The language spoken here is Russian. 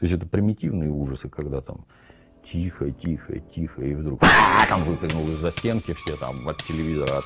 То есть это примитивные ужасы, когда там тихо, тихо, тихо, и вдруг там выпрыгнул из-за стенки все там от телевизора